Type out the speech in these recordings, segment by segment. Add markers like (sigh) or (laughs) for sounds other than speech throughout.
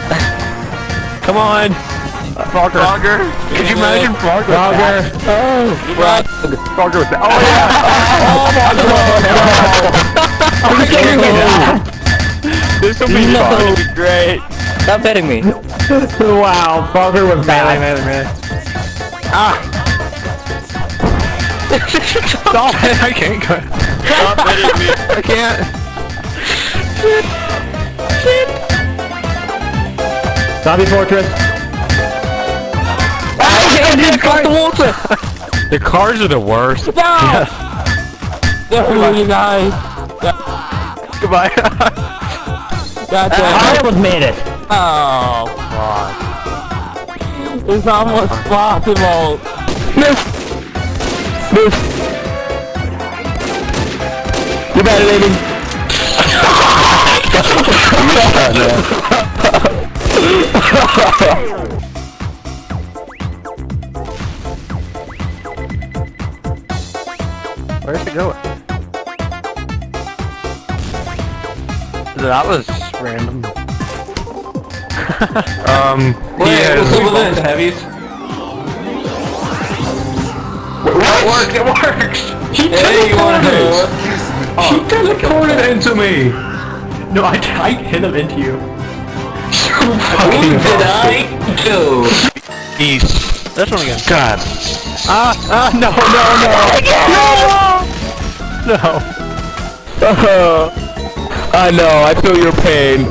Come on! Frogger. Frogger. Could you imagine Frogger? Frogger. Oh! Frog. Frogger was that. Oh yeah! Are you kidding me? This will be No. fun. It'll be great. Stop hitting me. wow, Frogger was Melee, bad. melee, melee. Ah! (laughs) Stop it! (laughs) I can't go. Stop hitting me. I can't. (laughs) Zombie Fortress. I can't get across the water! The cars are the worst. No! you guys. Goodbye. Gotcha. (laughs) I almost made it. Oh, fuck. It's almost possible. Miss! Miss! You better, lady. (laughs) (laughs) Where's it going? That was random. (laughs) um, yeah. what's up with this? Heavies. It works, it works! He Hey, you wanna He teleported into me! No, I, I hit him into you. Who did I do? East. This one again. God. Ah, ah, no, no, no! No! No. (laughs) Uh, I know, I feel your pain.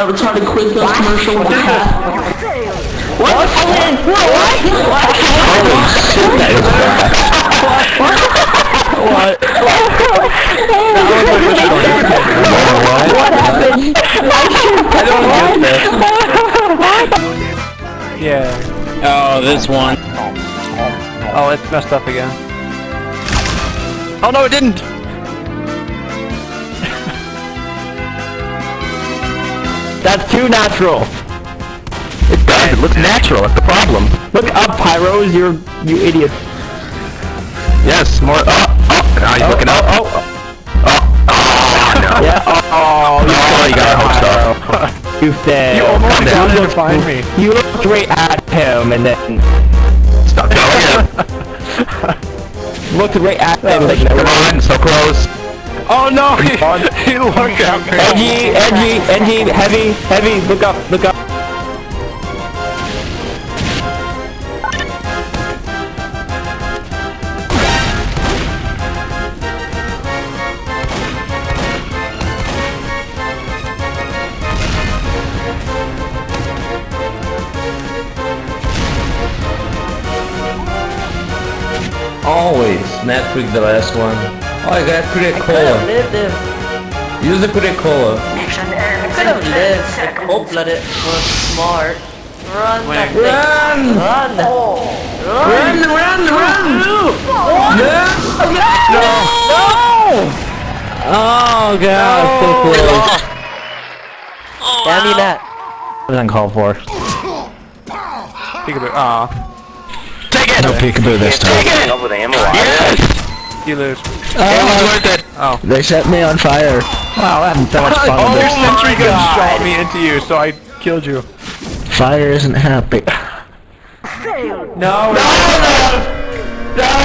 That retarded Quiznos commercial with a cat? What? What? What? What? What happened? I don't get this. Yeah. Oh, this one. Oh, it's messed up again. Oh no, it didn't! That's too natural. It does, it looks natural, that's the problem. Look up, Pyros, you're you idiot. Yes, more, oh, oh, now he's oh, looking up. Oh oh. oh, oh, no. yeah. Oh, you, Oh, you got a hook you failed. (laughs) You almost wanted down. to find me. You looked right at him and then Stop going. looked right at him like Come on, so close. Oh no, he, (laughs) on? he looked at. Edgy, edgy, edgy, heavy, heavy, look up, look up. Always. Not quick the last one. Oh, I got Coca Cola. lived if Use the Coca Cola. I could have lived if cold-blooded was smart. Run, that thing. Run! Run! Run! Run! Run! Oh god, so close. Damn you, Nat. was uncalled for. Peekaboo. Aw. Take it! No peekaboo this time. Take it! Over the ammo. Yes! binoculars. Oh, oh. They set me on fire. Wow, that so much fun. Oh, your sentry guns shot me into you, so I killed you. Fire isn't happy. no, no, no, no.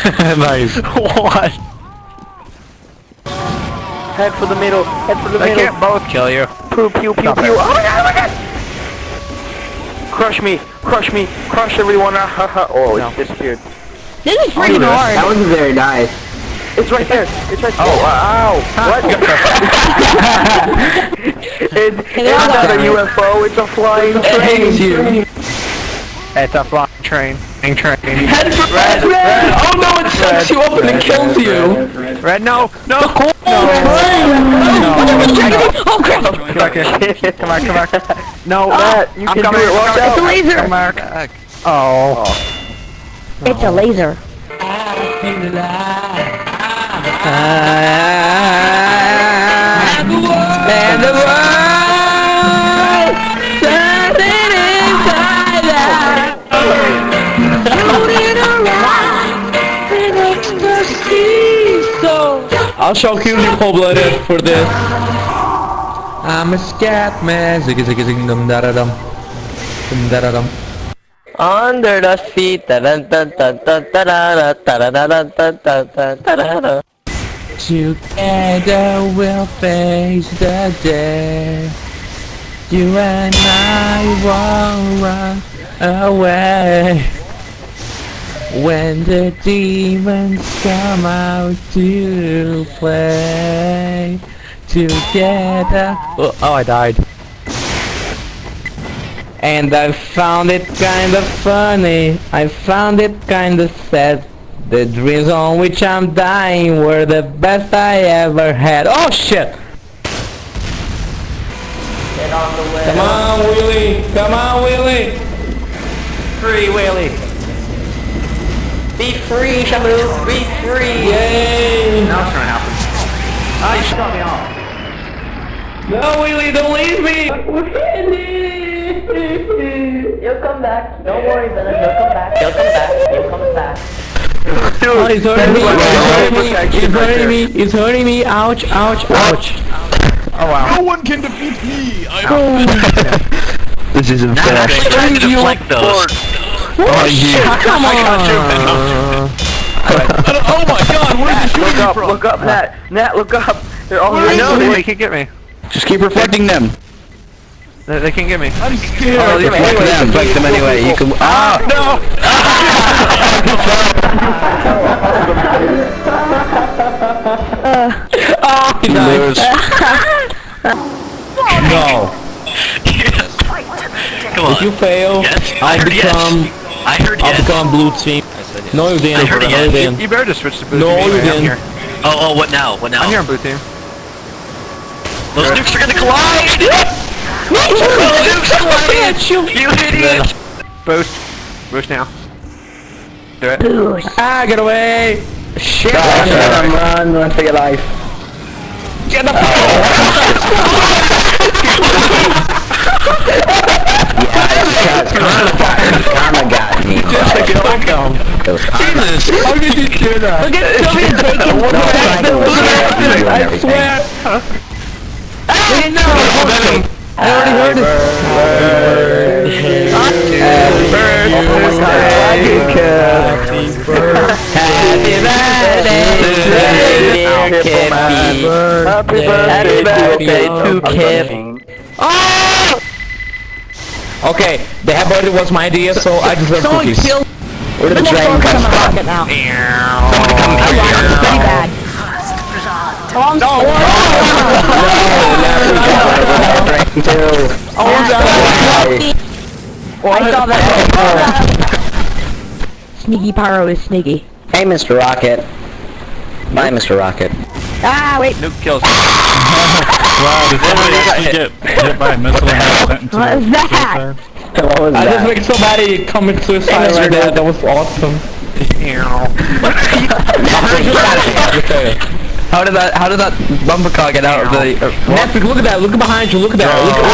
(laughs) nice. What? Head for the middle. Head for the They middle. can't both kill you. Pew pew pew Stop pew. it. Oh my god! Oh my god! Crush me! Crush me! Crush everyone! Ah, ha, ha. Oh, No. it disappeared. This is freaking hard. That was very nice. It's right there. It's right there. Oh, wow. What? (laughs) (laughs) it, they're it's not a. UFO. It's a flying It hangs train. you. It's a flying train. Flying train. Head for red, red. Oh no, it sucks you up and it kills you. Red, no, no, no. Oh crap! (laughs) Come back here. Come back, come back. No, ah. Matt, you I'm can coming. do it. Watch I'm out. It's a laser. Come back. Oh. It's a oh. laser. And the world I'll show you cold blooded for this. I'm a scat man. Ziggy ziggy zing dum da da dum. Dum da da dum. Under the feet. Da da da da da da da da da da da da da da da da da. Together we'll face the day. You and I won't run away. When the demons come out to play together. Oh, oh, I died. And I found it kinda funny. I found it kinda sad. The dreams on which I'm dying were the best I ever had. Oh shit! Get on the way. Come on, Willie! Come on, Willie! Free Willy. Be free, Shamu. Be free. Yay! Now it's gonna happen. Ah, you shot me off. No, Willie, don't leave me! You'll come back. Don't worry, Venom. You'll come back. You'll come back. You'll come back. Oh, he's hurting me! That's He's like hurting me! protection He's hurting me! He's hurting me! Ouch! Ouch! Ouch! Oh wow. No one can defeat me! I'm (laughs) This isn't fair. trying to deflect those. Oh, (laughs) you. Come on! (laughs) Oh my god, where is he Look shooting up. from? Look up, Nat. Nat, look up. They're all I here. know, they can't get me. Just keep reflecting them. They, they can't get me. I'm scared. Oh, Reflect anyway, them. Reflect them anyway. You can. Ah! No! Oh, he You died. lose. No. (laughs) Come on. If you fail, Yes, I I'll yes. Become I heard I'll yes. become blue team. No, you didn't. I heard it, no, you yes. You better just switch to blue No, team you anyway. I'm didn't. here. Oh, oh, what now? What now? I'm here on blue team. Those nukes are gonna collide! Those nukes collide! You idiot! Boost. Boost now. Do it. Ah, get away! Shit! Run, run, run for your life. Get the fuck (laughs) Karma got me. Just like it like. Jesus! How did you do that? Look at Sylvia taking at it. I swear! At no! I already heard it. Happy birthday, dear Kippy. Happy Happy birthday to Kip. Oh! Okay, the happy birthday was my idea, so I deserve cookies. Where did the dragon come from? rocket now. Pretty bad. I saw that. Sneaky Pyro is sneaky. Hey, Mr. Rocket. Bye, Mr. Rocket. Ah, wait. Nuke kills. Wow, did somebody actually get hit by a missile and have sent into What is the that? suicide? what was I just that? make somebody commit suicide right there. That was awesome. How did that? How did that bumper car get out of the? Uh. Netflix, look at that. Look behind you. Look at that. Look at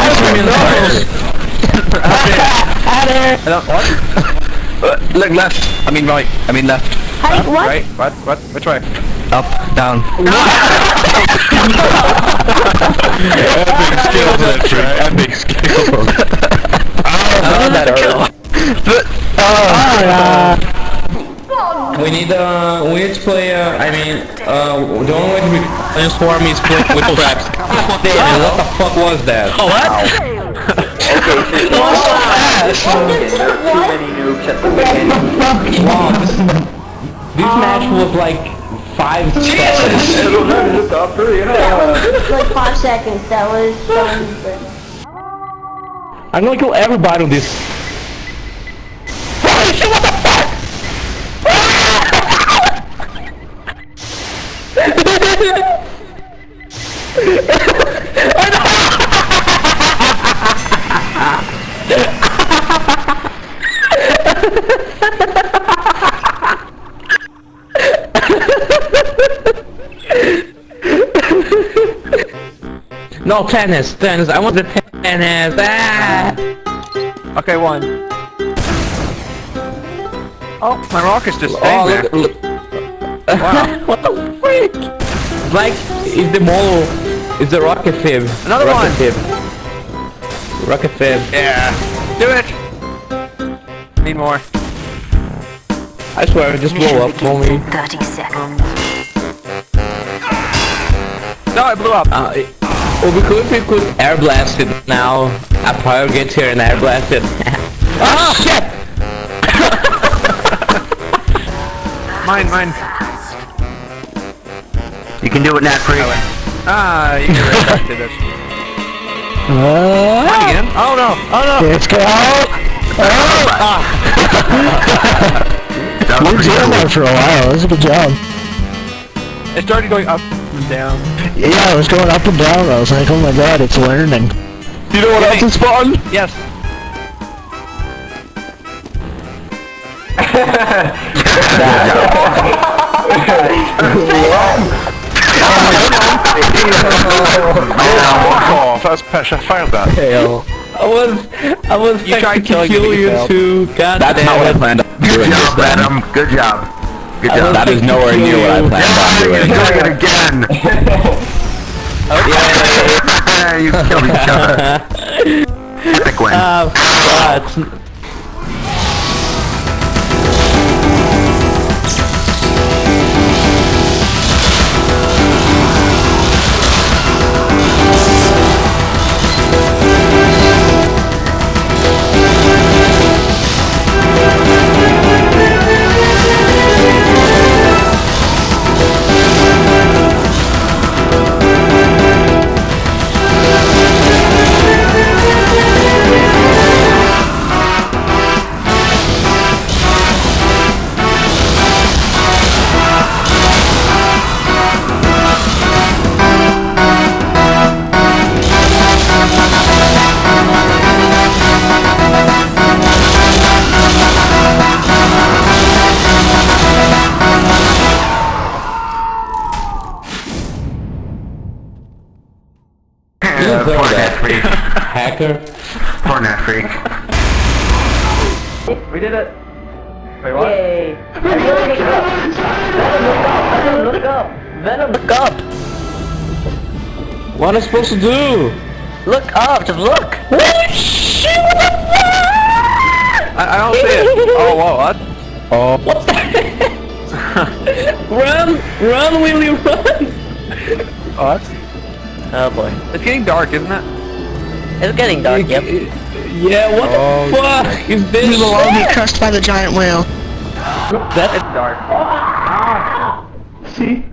Uh, (laughs) Look left. I mean right. I mean left. Hey, what? Right. What? What? Which way? Up. Down. Epic skills, that trick. Epic skills. Oh, that hurt. But, oh, yeah. We need uh, we need to play. Uh, I mean, uh, the only way to be transform is play with traps. What the fuck was that? oh, what? Wow, this, this match was like five seconds. like five seconds. That was so I'm gonna kill everybody on this. (laughs) No tennis, tennis. I want the tennis. Ah! Okay, one. Oh, my rocket's just staying Oh, there. look, look. Wow. (laughs) what the freak? Like, is the model, is the rocket fib. Another rocket one. Fib. Rocket fib. Yeah. Do it. Need more. I swear, I just blow up for me. 30 seconds. No, I blew up. Uh, it, well, we could, we could air blast it now. A pyro gets here and air blast it. oh (laughs) shit! (laughs) Mine, mine. You can do it, Nat Freak. Ah, you did it. Mine again. Oh no. Oh no. Let's go. (laughs) That was Luke's pretty in cool. there for a while. That was a good job. It started going up and down. Yeah, it was going up and down. I was like, oh my god, it's learning. You know what else is fun? Yes. Oh, that's pressure. Failed that. Hell. I was, I was You tried to killing kill you too. God That's damn not what I it. planned on Good job, this. Adam. Good job. Good job. That is nowhere near what I planned on doing. You're doing it again. (laughs) Yeah, you killed each other. (laughs) Epic win. Ah, God. Who poor did Nat that? Freak. Hacker. Poor Nat Freak. We did it. Wait, what? Look up. Venom, look up. What am I supposed to do? Look up. Just look. I, I don't see it. (laughs) Oh, whoa, what? Oh. What the (laughs) Run! Run, Willie, run! What? Oh boy. It's getting dark, isn't it? It's getting dark. Yep. Yeah, what Oh, the fuck is this? We will all be crushed by the giant whale. That's dark. Ah! See?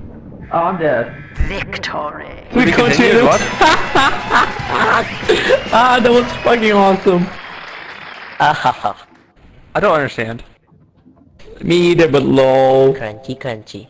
Oh, I'm dead. Victory. We continue. What? (laughs) Ah, that was fucking awesome. Ahaha. I don't understand. Me either, but lol. Crunchy, crunchy.